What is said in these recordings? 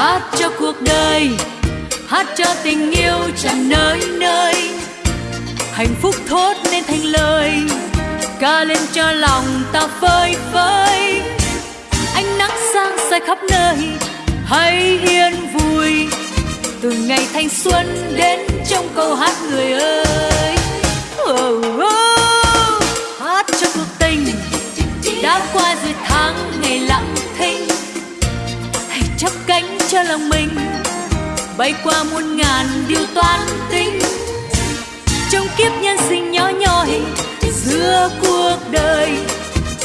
Hát cho cuộc đời, hát cho tình yêu tràn nơi nơi. Hạnh phúc thốt nên thành lời, ca lên cho lòng ta phơi phới. Ánh nắng sang soi khắp nơi, hãy yên vui. Từ ngày thanh xuân đến trong câu hát người ơi. Chắp cánh cho lòng mình, bay qua muôn ngàn điều toan tính. Trong kiếp nhân sinh nhỏ nhoi, giữa cuộc đời,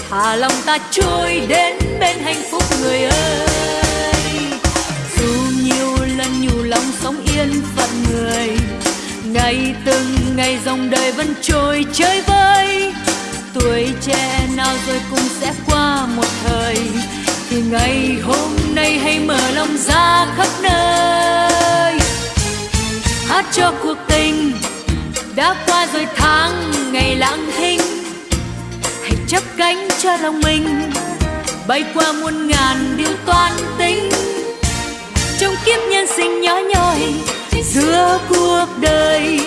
thả lòng ta trôi đến bên hạnh phúc người ơi. Dù nhiều lần nhủ lòng sống yên phận người ngày từng ngày dòng đời vẫn trôi chơi vơi. Tuổi trẻ nào rồi cũng sẽ qua một thời, thì ngày hôm nay ra khắp nơi. Hát cho cuộc tình đã qua rồi tháng ngày lặng thinh. Hãy chấp cánh cho lòng mình bay qua muôn ngàn điều toan tính. Trong kiếp nhân sinh nhỏ nhoi giữa cuộc đời,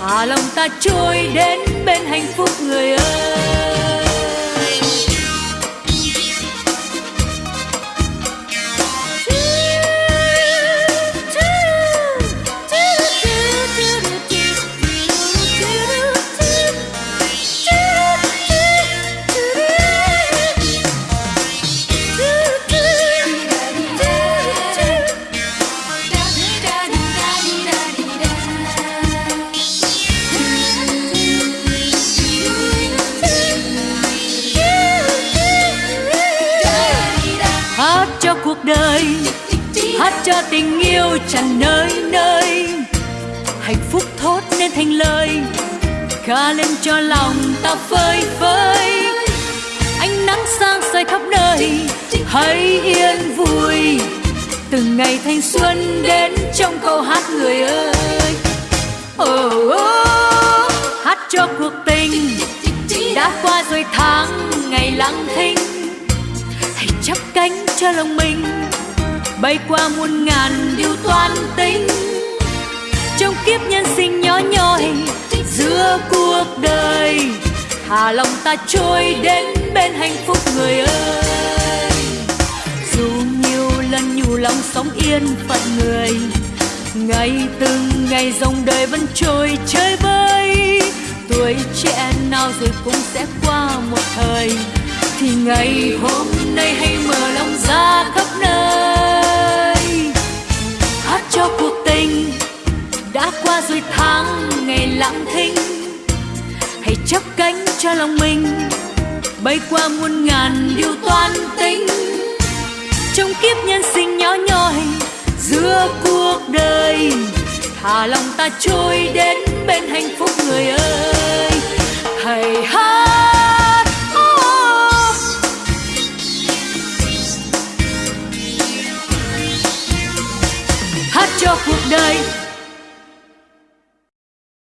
thả lòng ta trôi đến bên hạnh phúc người ơi. Cho cuộc đời hát cho tình yêu tràn nơi nơi. Hạnh phúc thốt nên thành lời ca lên cho lòng ta phơi phới. Ánh nắng sang soi khắp nơi hãy yên vui. Từng ngày thanh xuân đến trong câu hát người ơi. Oh, oh, hát cho cuộc tình đã qua rồi tháng ngày lặng thinh chắp cánh cho lòng mình, bay qua muôn ngàn điều toan tính. Trong kiếp nhân sinh nhỏ nhoi, giữa cuộc đời, thả lòng ta trôi đến bên hạnh phúc người ơi. Dù nhiều lần nhủ lòng sống yên phận người, ngày từng ngày dòng đời vẫn trôi chơi vơi tuổi trẻ nào rồi cũng sẽ qua một thời thì ngày hôm nay hãy mở lòng ra khắp nơi. Hát cho cuộc tình đã qua rồi tháng ngày lặng thinh. Hãy chấp cánh cho lòng mình bay qua muôn ngàn điều toan tính. Trong kiếp nhân sinh nhỏ nhoi giữa cuộc đời, thả lòng ta trôi đến bên hạnh phúc người ơi. Cho cuộc đời.